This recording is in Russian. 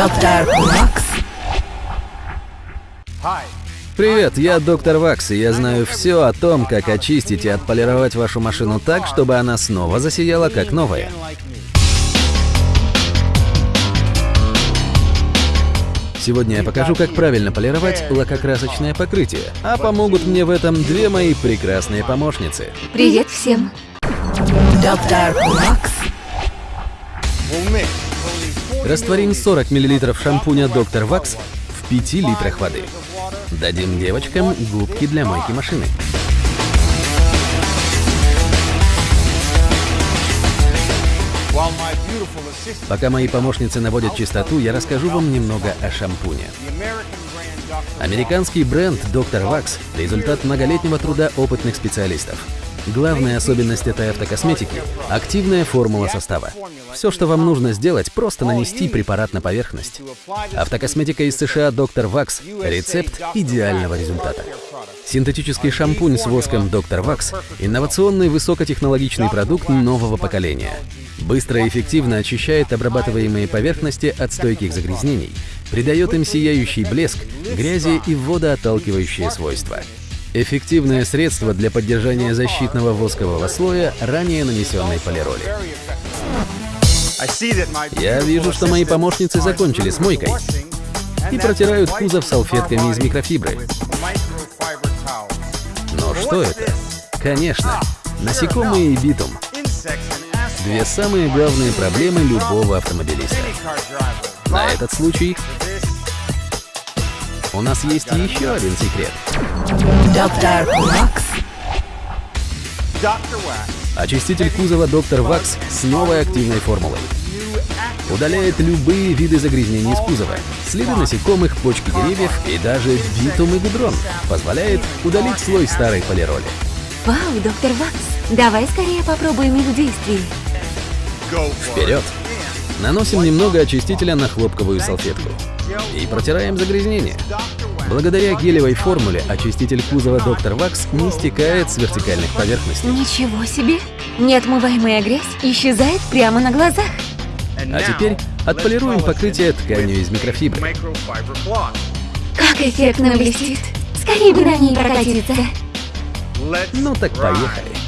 Доктор Вакс. Привет, я доктор Вакс, и я знаю все о том, как очистить и отполировать вашу машину так, чтобы она снова засияла как новая. Сегодня я покажу, как правильно полировать лакокрасочное покрытие, а помогут мне в этом две мои прекрасные помощницы. Привет всем! Доктор Вакс. Растворим 40 мл шампуня Доктор Вакс в 5 литрах воды. Дадим девочкам губки для мойки машины. Пока мои помощницы наводят чистоту, я расскажу вам немного о шампуне. Американский бренд Доктор Вакс – результат многолетнего труда опытных специалистов. Главная особенность этой автокосметики – активная формула состава. Все, что вам нужно сделать, просто нанести препарат на поверхность. Автокосметика из США Доктор Вакс – рецепт идеального результата. Синтетический шампунь с воском Доктор Вакс – инновационный высокотехнологичный продукт нового поколения. Быстро и эффективно очищает обрабатываемые поверхности от стойких загрязнений, придает им сияющий блеск, грязи и водоотталкивающие свойства. Эффективное средство для поддержания защитного воскового слоя ранее нанесенной полироли. Я вижу, что мои помощницы закончили с мойкой и протирают кузов салфетками из микрофибры. Но что это? Конечно, насекомые и битум. Две самые главные проблемы любого автомобилиста. На этот случай у нас есть еще один секрет. Доктор Вакс. Очиститель кузова Доктор Вакс с новой активной формулой. Удаляет любые виды загрязнений из кузова, следы насекомых, почки деревьев и даже битум и гудрон. Позволяет удалить слой старой полироли. Вау, доктор Вакс, давай скорее попробуем их в действии. Вперед! Наносим немного очистителя на хлопковую салфетку и протираем загрязнение. Благодаря гелевой формуле очиститель кузова Доктор Вакс не стекает с вертикальных поверхностей. Ничего себе! Неотмываемая грязь исчезает прямо на глазах. А теперь отполируем покрытие тканью из микрофибры. Как эффектно блестит! Скорее бы на ней прокатиться. Ну так поехали.